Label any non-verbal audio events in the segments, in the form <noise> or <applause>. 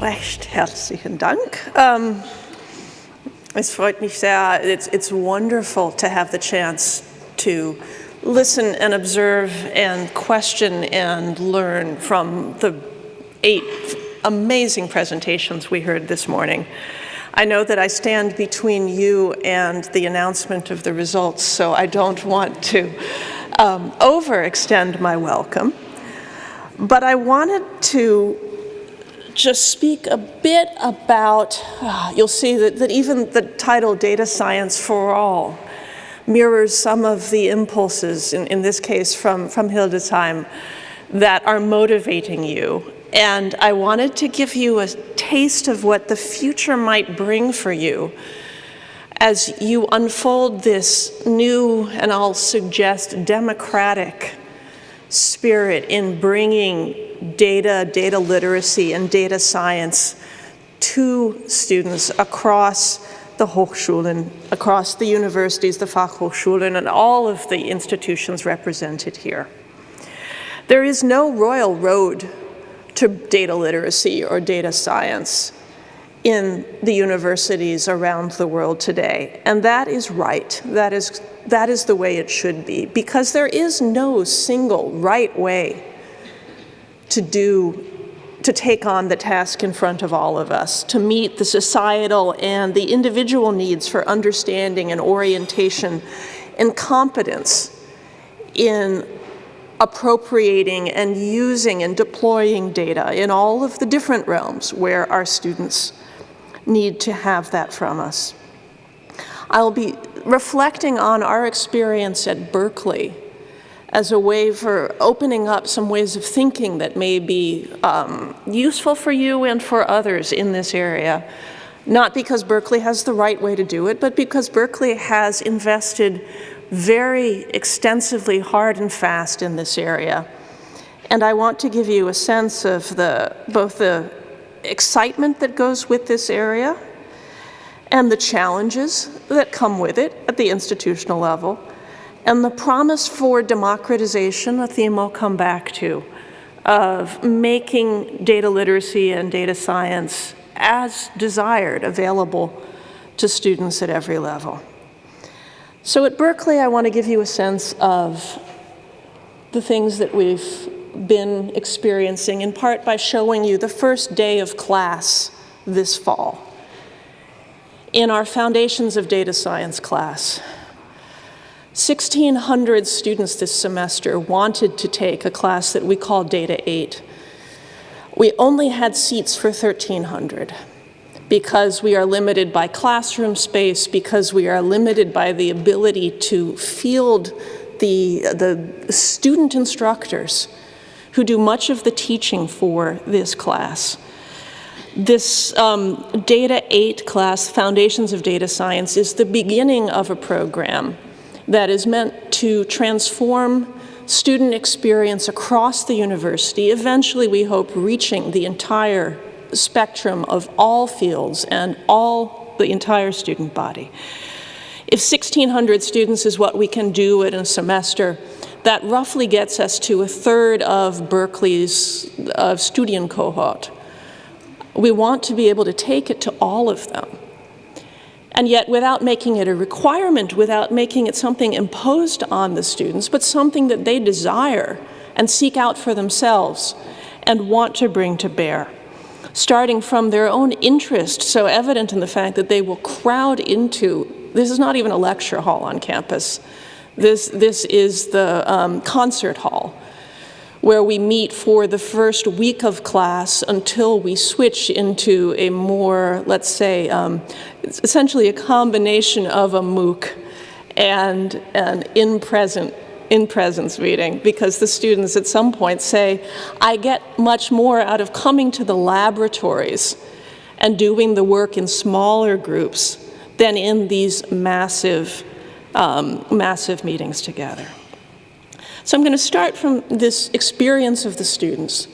Recht herzlichen Dank. Um, es freut mich sehr. It's, it's wonderful to have the chance to listen and observe and question and learn from the eight amazing presentations we heard this morning. I know that I stand between you and the announcement of the results, so I don't want to um, overextend my welcome. But I wanted to just speak a bit about, uh, you'll see that, that even the title Data Science for All mirrors some of the impulses, in, in this case from, from Hildesheim, that are motivating you. And I wanted to give you a taste of what the future might bring for you as you unfold this new, and I'll suggest democratic spirit in bringing data, data literacy, and data science to students across the Hochschulen, across the universities, the Fachhochschulen, and all of the institutions represented here. There is no royal road to data literacy or data science in the universities around the world today. And that is right. That is, that is the way it should be because there is no single right way to do to take on the task in front of all of us, to meet the societal and the individual needs for understanding and orientation and competence in appropriating and using and deploying data in all of the different realms where our students need to have that from us. I'll be reflecting on our experience at Berkeley as a way for opening up some ways of thinking that may be um, useful for you and for others in this area. Not because Berkeley has the right way to do it, but because Berkeley has invested very extensively hard and fast in this area. And I want to give you a sense of the, both the excitement that goes with this area and the challenges that come with it at the institutional level, and the promise for democratization, a theme I'll come back to, of making data literacy and data science as desired available to students at every level. So at Berkeley, I want to give you a sense of the things that we've been experiencing, in part by showing you the first day of class this fall in our Foundations of Data Science class. 1,600 students this semester wanted to take a class that we call Data 8. We only had seats for 1,300 because we are limited by classroom space, because we are limited by the ability to field the, the student instructors who do much of the teaching for this class. This um, Data 8 class, Foundations of Data Science, is the beginning of a program that is meant to transform student experience across the university, eventually we hope reaching the entire spectrum of all fields and all the entire student body. If 1,600 students is what we can do in a semester, that roughly gets us to a third of Berkeley's uh, student cohort. We want to be able to take it to all of them. And yet without making it a requirement, without making it something imposed on the students, but something that they desire and seek out for themselves and want to bring to bear starting from their own interest, so evident in the fact that they will crowd into, this is not even a lecture hall on campus, this, this is the um, concert hall where we meet for the first week of class until we switch into a more, let's say, um, essentially a combination of a MOOC and an in-present in-presence meeting because the students at some point say, I get much more out of coming to the laboratories and doing the work in smaller groups than in these massive, um, massive meetings together. So I'm going to start from this experience of the students.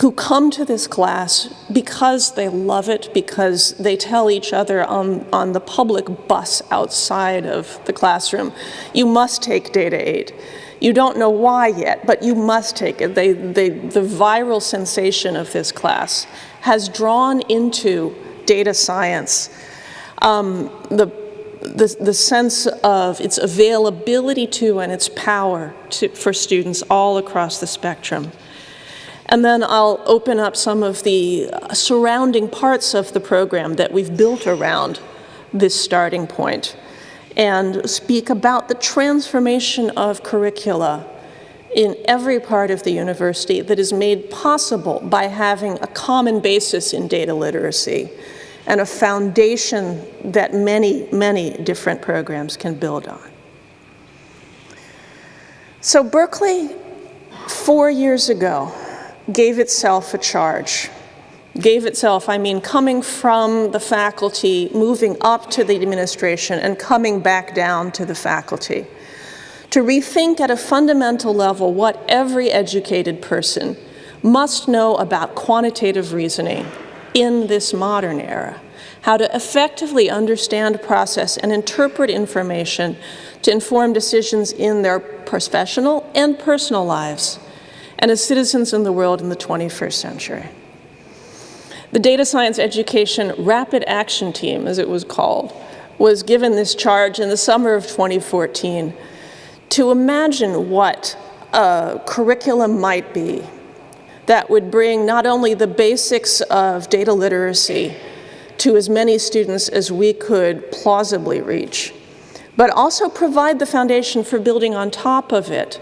Who come to this class because they love it, because they tell each other on, on the public bus outside of the classroom, you must take Data 8. You don't know why yet, but you must take it. They, they, the viral sensation of this class has drawn into data science um, the, the, the sense of its availability to and its power to, for students all across the spectrum. And then I'll open up some of the uh, surrounding parts of the program that we've built around this starting point and speak about the transformation of curricula in every part of the university that is made possible by having a common basis in data literacy and a foundation that many, many different programs can build on. So Berkeley, four years ago, gave itself a charge. Gave itself, I mean, coming from the faculty, moving up to the administration, and coming back down to the faculty. To rethink at a fundamental level what every educated person must know about quantitative reasoning in this modern era. How to effectively understand, process, and interpret information to inform decisions in their professional and personal lives and as citizens in the world in the 21st century. The Data Science Education Rapid Action Team, as it was called, was given this charge in the summer of 2014 to imagine what a curriculum might be that would bring not only the basics of data literacy to as many students as we could plausibly reach, but also provide the foundation for building on top of it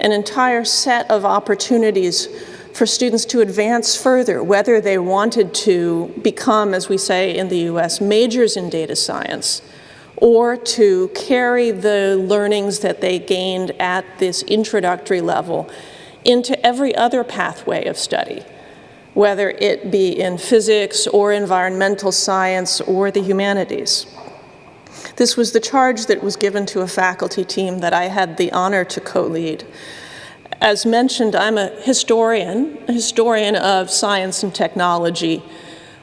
an entire set of opportunities for students to advance further, whether they wanted to become, as we say in the US, majors in data science, or to carry the learnings that they gained at this introductory level into every other pathway of study, whether it be in physics or environmental science or the humanities. This was the charge that was given to a faculty team that I had the honor to co-lead. As mentioned, I'm a historian, a historian of science and technology.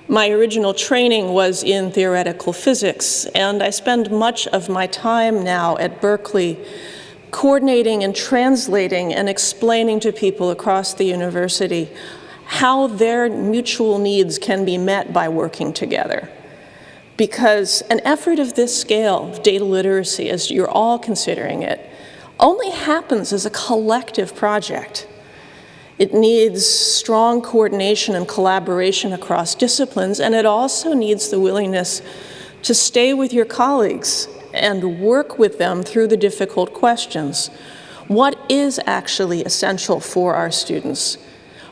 My original training was in theoretical physics, and I spend much of my time now at Berkeley coordinating and translating and explaining to people across the university how their mutual needs can be met by working together because an effort of this scale, of data literacy, as you're all considering it, only happens as a collective project. It needs strong coordination and collaboration across disciplines, and it also needs the willingness to stay with your colleagues and work with them through the difficult questions. What is actually essential for our students?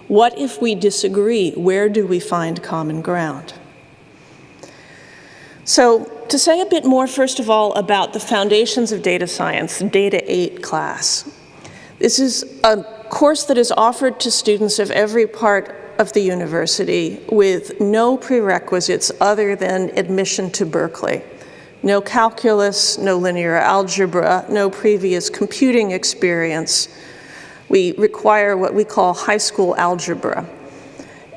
What if we disagree? Where do we find common ground? So to say a bit more, first of all, about the foundations of data science, Data 8 class. This is a course that is offered to students of every part of the university with no prerequisites other than admission to Berkeley. No calculus, no linear algebra, no previous computing experience. We require what we call high school algebra.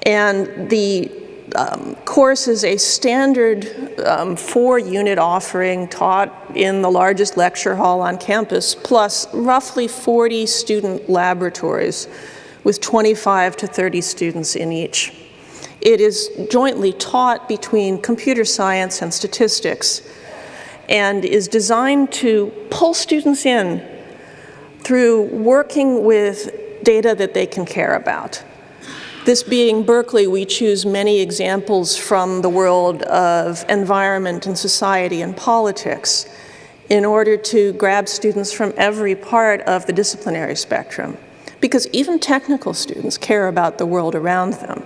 And the um, course is a standard um, four-unit offering taught in the largest lecture hall on campus, plus roughly 40 student laboratories with 25 to 30 students in each. It is jointly taught between computer science and statistics and is designed to pull students in through working with data that they can care about. This being Berkeley, we choose many examples from the world of environment and society and politics in order to grab students from every part of the disciplinary spectrum. Because even technical students care about the world around them.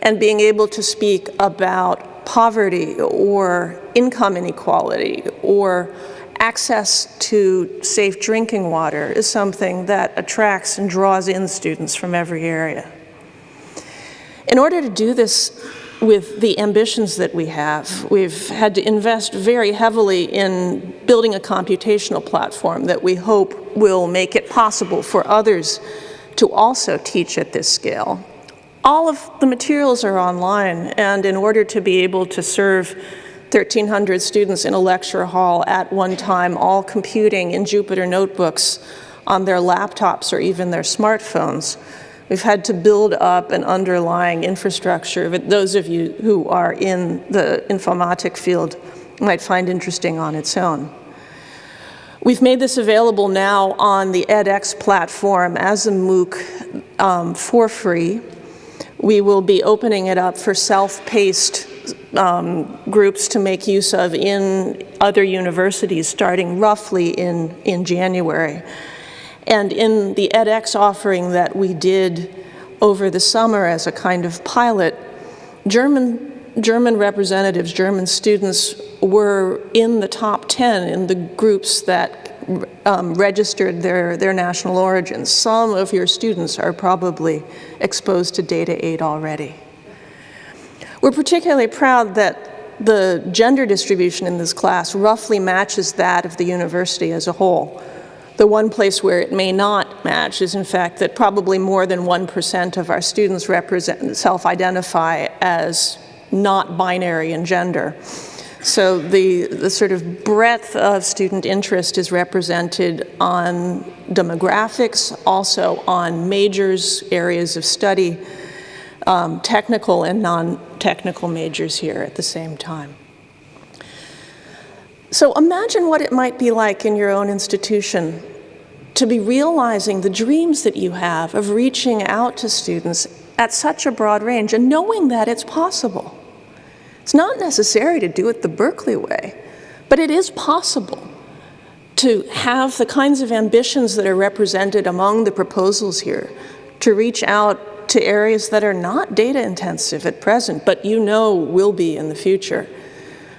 And being able to speak about poverty or income inequality or access to safe drinking water is something that attracts and draws in students from every area. In order to do this with the ambitions that we have, we've had to invest very heavily in building a computational platform that we hope will make it possible for others to also teach at this scale. all of the materials are online, and in order to be able to serve 1,300 students in a lecture hall at one time, all computing in Jupyter notebooks on their laptops or even their smartphones, we've had to build up an underlying infrastructure that those of you who are in the informatic field might find interesting on its own. We've made this available now on the edX platform as a MOOC um, for free. We will be opening it up for self-paced um, groups to make use of in other universities starting roughly in, in January. And in the edX offering that we did over the summer as a kind of pilot, German German representatives, German students were in the top 10 in the groups that um, registered their, their national origins. Some of your students are probably exposed to Data 8 already. We're particularly proud that the gender distribution in this class roughly matches that of the university as a whole. The one place where it may not match is in fact that probably more than 1% of our students represent, self-identify as not binary in gender. So the, the sort of breadth of student interest is represented on demographics, also on majors, areas of study, um, technical and non-technical majors here at the same time. So imagine what it might be like in your own institution to be realizing the dreams that you have of reaching out to students at such a broad range and knowing that it's possible. It's not necessary to do it the Berkeley way, but it is possible to have the kinds of ambitions that are represented among the proposals here, to reach out to areas that are not data intensive at present, but you know will be in the future,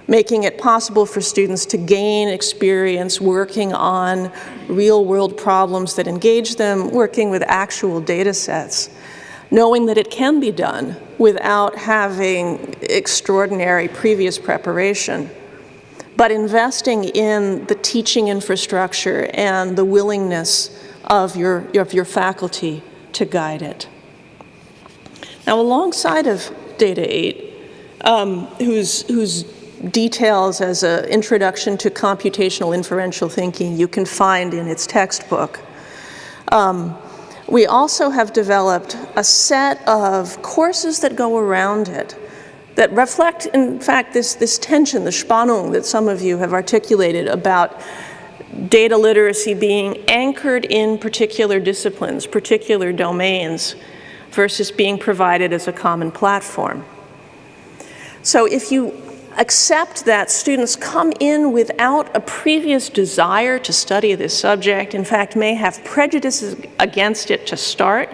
making it possible for students to gain experience working on real world problems that engage them, working with actual data sets knowing that it can be done without having extraordinary previous preparation, but investing in the teaching infrastructure and the willingness of your, of your faculty to guide it. Now, alongside of Data 8, um, whose, whose details as an introduction to computational inferential thinking you can find in its textbook, um, we also have developed a set of courses that go around it that reflect, in fact, this, this tension, the Spannung that some of you have articulated about data literacy being anchored in particular disciplines, particular domains, versus being provided as a common platform. So if you accept that students come in without a previous desire to study this subject, in fact may have prejudices against it to start,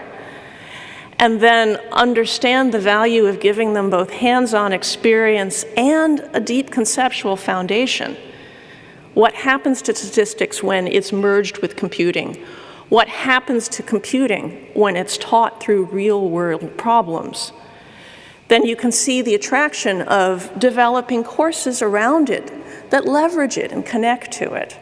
and then understand the value of giving them both hands-on experience and a deep conceptual foundation. What happens to statistics when it's merged with computing? What happens to computing when it's taught through real-world problems? Then you can see the attraction of developing courses around it that leverage it and connect to it.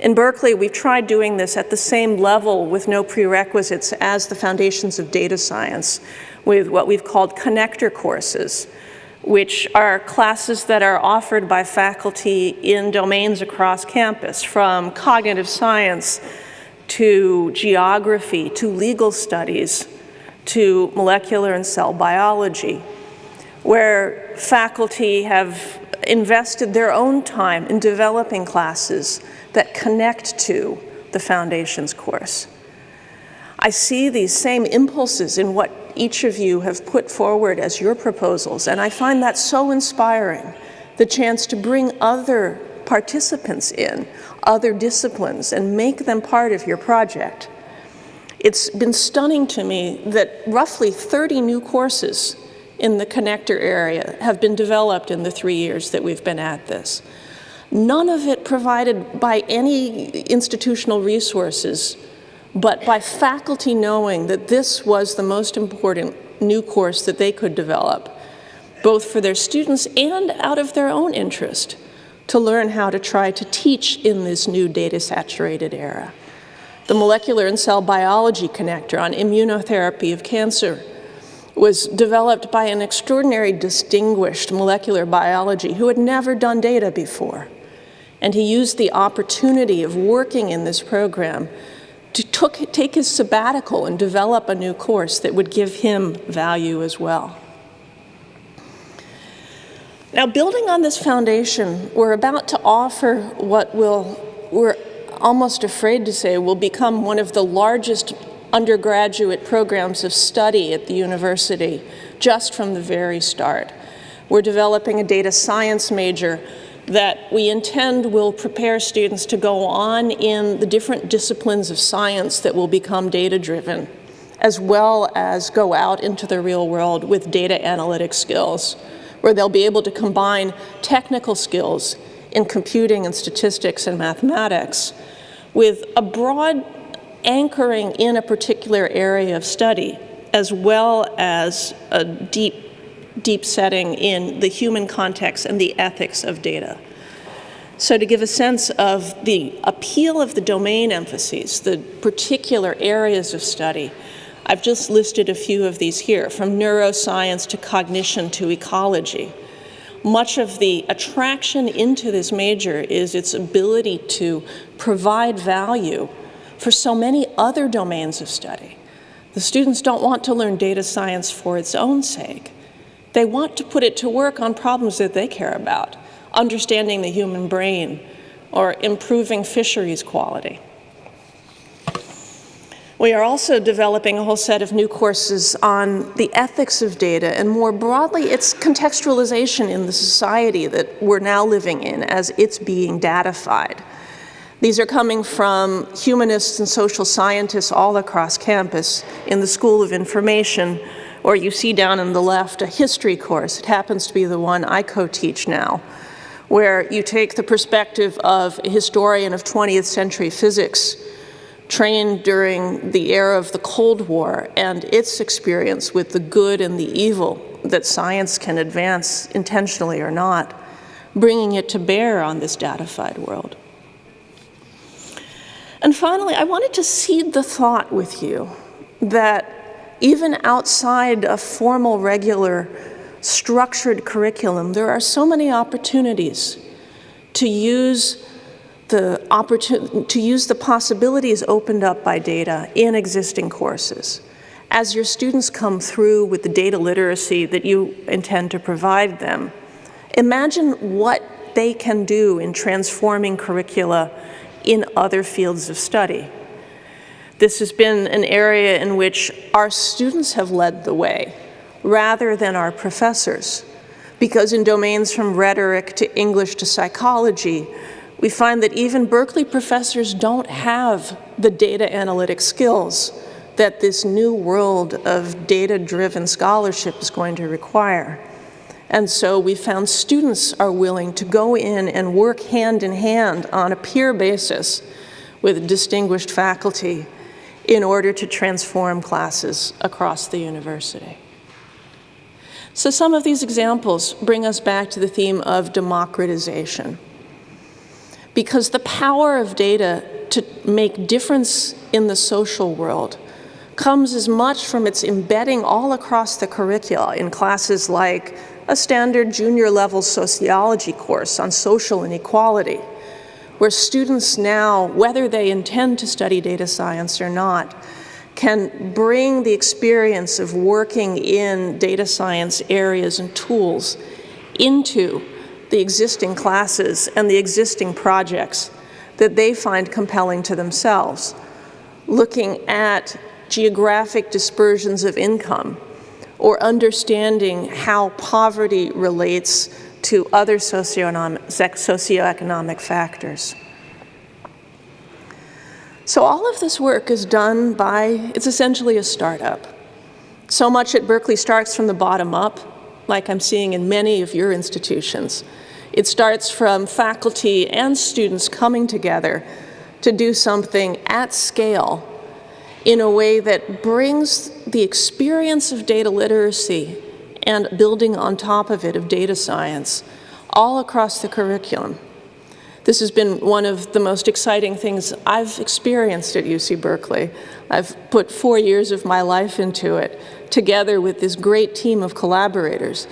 In Berkeley, we've tried doing this at the same level with no prerequisites as the foundations of data science with what we've called connector courses, which are classes that are offered by faculty in domains across campus, from cognitive science to geography to legal studies to molecular and cell biology, where faculty have invested their own time in developing classes that connect to the Foundations course. I see these same impulses in what each of you have put forward as your proposals, and I find that so inspiring, the chance to bring other participants in, other disciplines, and make them part of your project. It's been stunning to me that roughly 30 new courses in the connector area have been developed in the three years that we've been at this. None of it provided by any institutional resources, but by faculty knowing that this was the most important new course that they could develop, both for their students and out of their own interest, to learn how to try to teach in this new data-saturated era the molecular and cell biology connector on immunotherapy of cancer, was developed by an extraordinary distinguished molecular biology who had never done data before. And he used the opportunity of working in this program to took, take his sabbatical and develop a new course that would give him value as well. Now, building on this foundation, we're about to offer what will, almost afraid to say, will become one of the largest undergraduate programs of study at the university just from the very start. We're developing a data science major that we intend will prepare students to go on in the different disciplines of science that will become data-driven, as well as go out into the real world with data analytic skills, where they'll be able to combine technical skills in computing and statistics and mathematics with a broad anchoring in a particular area of study, as well as a deep, deep setting in the human context and the ethics of data. So to give a sense of the appeal of the domain emphases, the particular areas of study, I've just listed a few of these here, from neuroscience to cognition to ecology. Much of the attraction into this major is its ability to provide value for so many other domains of study. The students don't want to learn data science for its own sake. They want to put it to work on problems that they care about, understanding the human brain or improving fisheries quality. We are also developing a whole set of new courses on the ethics of data and more broadly its contextualization in the society that we're now living in as it's being datafied. These are coming from humanists and social scientists all across campus in the School of Information, or you see down on the left a history course. It happens to be the one I co-teach now, where you take the perspective of a historian of 20th century physics trained during the era of the Cold War and its experience with the good and the evil that science can advance intentionally or not, bringing it to bear on this datafied world. And finally, I wanted to seed the thought with you that even outside a formal, regular, structured curriculum, there are so many opportunities to use the opportunity to use the possibilities opened up by data in existing courses. As your students come through with the data literacy that you intend to provide them, imagine what they can do in transforming curricula in other fields of study. This has been an area in which our students have led the way rather than our professors. Because in domains from rhetoric to English to psychology, we find that even Berkeley professors don't have the data analytic skills that this new world of data-driven scholarship is going to require. And so we found students are willing to go in and work hand in hand on a peer basis with distinguished faculty in order to transform classes across the university. So some of these examples bring us back to the theme of democratization. Because the power of data to make difference in the social world comes as much from its embedding all across the curricula in classes like a standard junior level sociology course on social inequality, where students now, whether they intend to study data science or not, can bring the experience of working in data science areas and tools into the existing classes and the existing projects that they find compelling to themselves, looking at geographic dispersions of income, or understanding how poverty relates to other socioeconomic factors. So all of this work is done by, it's essentially a startup. So much at Berkeley starts from the bottom up, like I'm seeing in many of your institutions. It starts from faculty and students coming together to do something at scale in a way that brings the experience of data literacy and building on top of it of data science all across the curriculum. This has been one of the most exciting things I've experienced at UC Berkeley. I've put four years of my life into it, together with this great team of collaborators.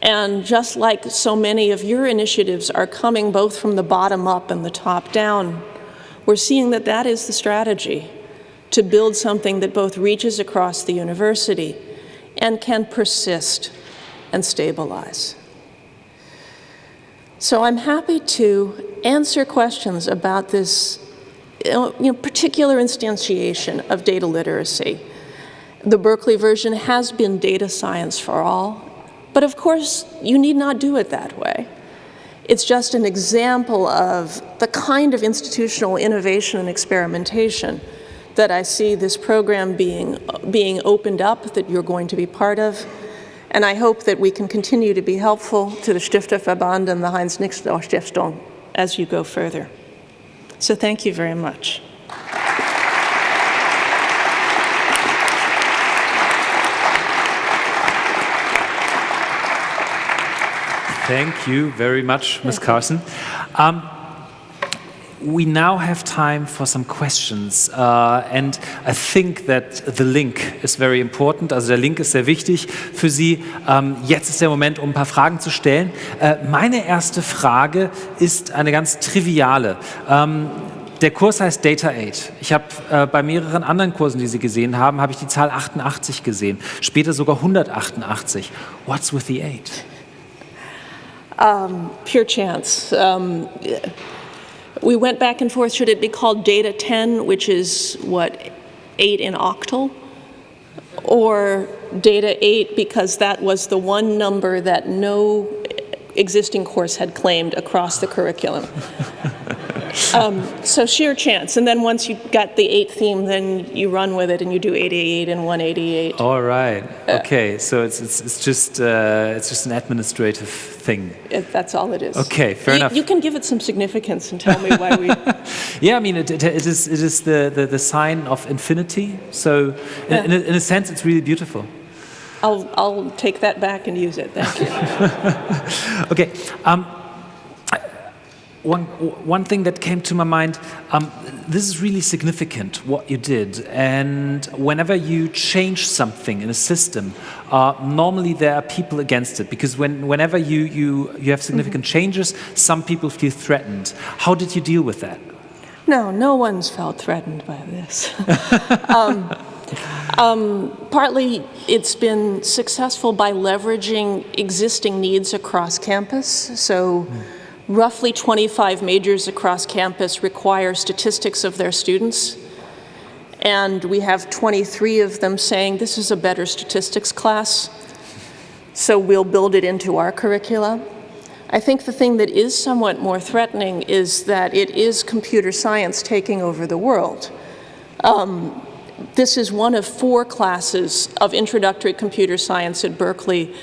And just like so many of your initiatives are coming both from the bottom up and the top down, we're seeing that that is the strategy to build something that both reaches across the university and can persist and stabilize. So I'm happy to answer questions about this you know, particular instantiation of data literacy. The Berkeley version has been data science for all, but of course, you need not do it that way. It's just an example of the kind of institutional innovation and experimentation that I see this program being, being opened up that you're going to be part of. And I hope that we can continue to be helpful to the Stifterverband and the Heinz-Nixdorf Stiftung as you go further. So thank you very much. Thank you very much, Ms. Carson. Um, we now have time for some questions uh, and I think that the link is very important, also der Link ist sehr wichtig für Sie. Ähm, jetzt ist der Moment, um ein paar Fragen zu stellen. Äh, meine erste Frage ist eine ganz triviale. Ähm, der Kurs heißt Data 8. Ich habe äh, bei mehreren anderen Kursen, die Sie gesehen haben, habe ich die Zahl 88 gesehen, später sogar 188. What's with the 8? Um, pure chance. Um, we went back and forth, should it be called data 10, which is what, 8 in octal? Or data 8 because that was the one number that no existing course had claimed across the curriculum. Um, so sheer chance. And then once you got the eight theme, then you run with it and you do 88 and 188. All right. Okay. So it's, it's, it's just uh, it's just an administrative thing. It, that's all it is. Okay. Fair you, enough. You can give it some significance and tell me why we. <laughs> yeah. I mean, it, it, it is it is the, the, the sign of infinity. So Yeah. in, in, a, in a sense, it's really beautiful. I'll, I'll take that back and use it. Thank you. <laughs> Okay. Um, one, one thing that came to my mind, um, this is really significant, what you did. And whenever you change something in a system, uh, normally there are people against it. Because when, whenever you, you, you have significant changes, some people feel threatened. How did you deal with that? No, no one's felt threatened by this. <laughs> um, um, partly it's been successful by leveraging existing needs across campus. So roughly 25 majors across campus require statistics of their students. And we have 23 of them saying this is a better statistics class. So we'll build it into our curricula. I think the thing that is somewhat more threatening is that it is computer science taking over the world. Um, this is one of four classes of introductory computer science at Berkeley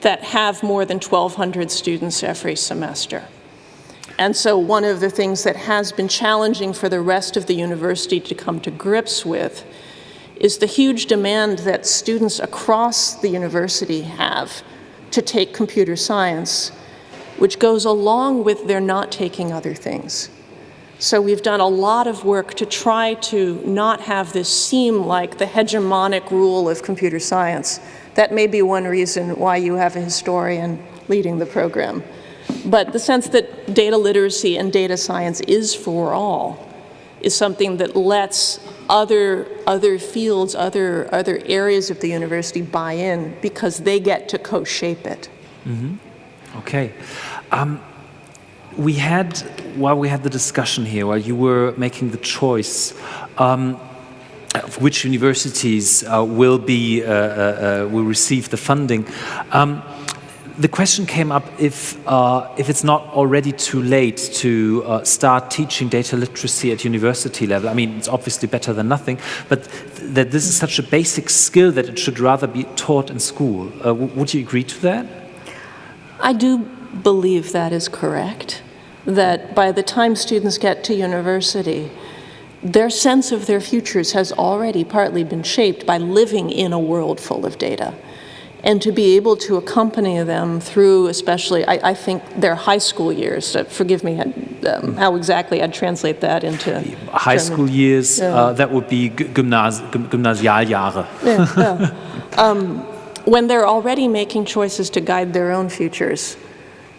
that have more than 1,200 students every semester. And so one of the things that has been challenging for the rest of the university to come to grips with is the huge demand that students across the university have to take computer science which goes along with their not taking other things. So we've done a lot of work to try to not have this seem like the hegemonic rule of computer science. That may be one reason why you have a historian leading the program. But the sense that data literacy and data science is for all is something that lets other, other fields, other, other areas of the university buy in because they get to co-shape it. Mm -hmm. Okay. Um, we had, while we had the discussion here, while you were making the choice, um, of which universities uh, will be uh, uh, uh will receive the funding. Um, the question came up if uh, if it's not already too late to uh, start teaching data literacy at university level. I mean, it's obviously better than nothing, but th that this is such a basic skill that it should rather be taught in school. would you agree to that? I do believe that is correct, that by the time students get to university, their sense of their futures has already partly been shaped by living in a world full of data. And to be able to accompany them through, especially, I, I think their high school years, uh, forgive me, um, how exactly I'd translate that into High German. school years, Yeah. uh, that would be G- Gymnas Gym- Gymnasialjahre. <laughs> when they're already making choices to guide their own futures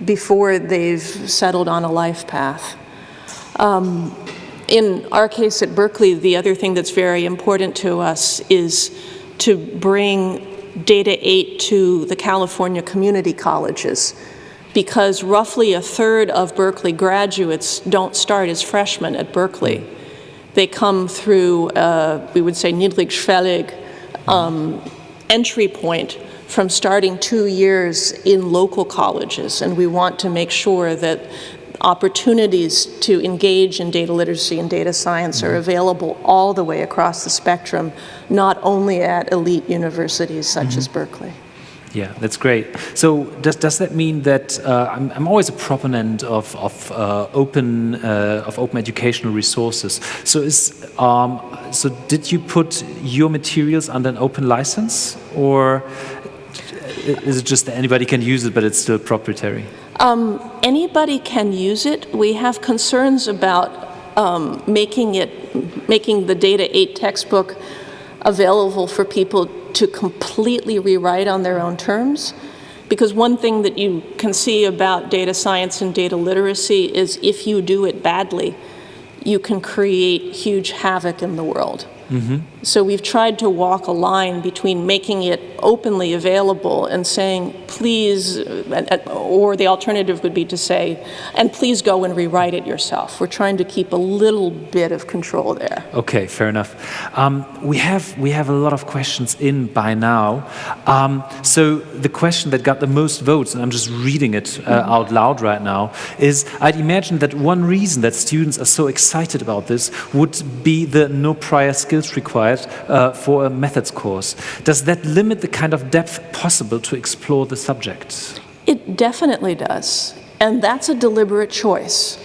before they've settled on a life path. Um, in our case at Berkeley, the other thing that's very important to us is to bring Data 8 to the California community colleges because roughly a third of Berkeley graduates don't start as freshmen at Berkeley. They come through, uh, we would say, niedrigschwellig um, entry point from starting two years in local colleges. And we want to make sure that opportunities to engage in data literacy and data science are available all the way across the spectrum, not only at elite universities such as Berkeley. Yeah, that's great. So does, does that mean that uh, I'm, I'm always a proponent of, of uh, open uh, of open educational resources. So is um, so did you put your materials under an open license, or is it just that anybody can use it, but it's still proprietary? Um, anybody can use it. We have concerns about um, making it, making the Data 8 textbook available for people to completely rewrite on their own terms. Because one thing that you can see about data science and data literacy is if you do it badly, you can create huge havoc in the world. So we've tried to walk a line between making it openly available and saying, please, or the alternative would be to say, and please go and rewrite it yourself. We're trying to keep a little bit of control there. Okay, fair enough. Um, we have we have a lot of questions in by now. Um, so the question that got the most votes, and I'm just reading it uh, out loud right now, is I'd imagine that one reason that students are so excited about this would be the no prior skills required uh, for a methods course. Does that limit the kind of depth possible to explore the subject? It definitely does. And that's a deliberate choice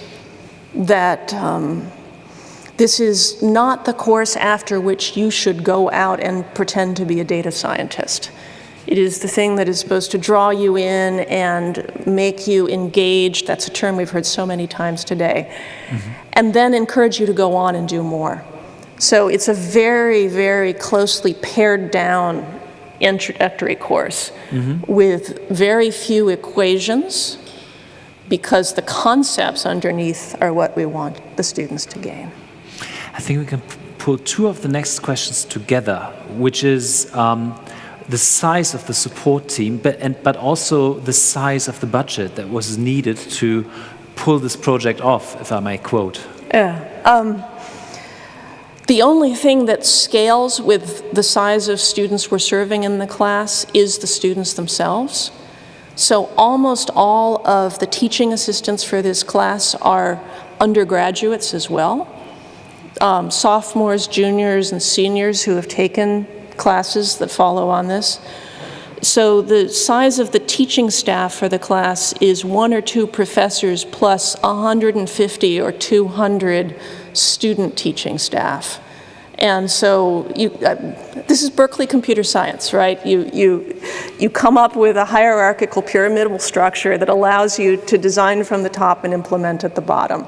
that um, this is not the course after which you should go out and pretend to be a data scientist. It is the thing that is supposed to draw you in and make you engaged. That's a term we've heard so many times today. And then encourage you to go on and do more. So it's a very, very closely pared down introductory course with very few equations because the concepts underneath are what we want the students to gain. I think we can pull two of the next questions together, which is um, the size of the support team, but, and, but also the size of the budget that was needed to pull this project off, if I may quote. Yeah. Um, the only thing that scales with the size of students we're serving in the class is the students themselves. So almost all of the teaching assistants for this class are undergraduates as well. Um, sophomores, juniors, and seniors who have taken classes that follow on this. So the size of the teaching staff for the class is one or two professors plus 150 or 200 student teaching staff. And so you, uh, this is Berkeley computer science, right? You, you, you come up with a hierarchical pyramidal structure that allows you to design from the top and implement at the bottom.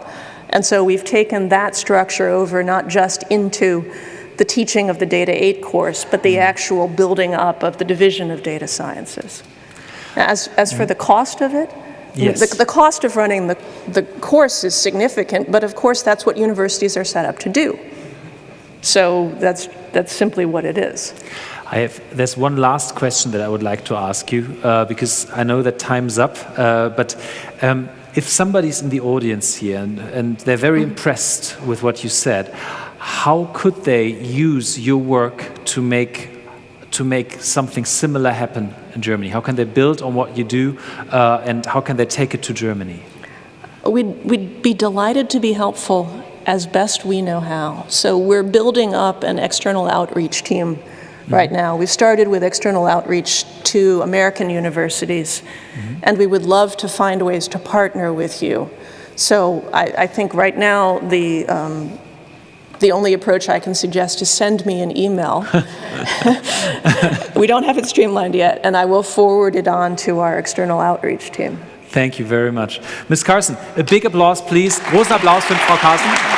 And so we've taken that structure over not just into the teaching of the Data 8 course, but the actual building up of the Division of Data Sciences. As, as for the cost of it, Yes. the, the cost of running the, the course is significant, but of course that's what universities are set up to do. So that's, that's simply what it is. I have, there's one last question that I would like to ask you uh, because I know that time's up. Uh, but um, if somebody's in the audience here and, and they're very impressed with what you said, how could they use your work to make to make something similar happen in Germany? How can they build on what you do, uh, and how can they take it to Germany? We'd, we'd be delighted to be helpful as best we know how. So we're building up an external outreach team right now. We've started with external outreach to American universities, and we would love to find ways to partner with you. So I, I think right now the, um, the only approach I can suggest is send me an email. we don't have it streamlined yet, and I will forward it on to our external outreach team. Thank you very much. Ms. Carson, a big applause, please. Großen Applaus für Frau Carson.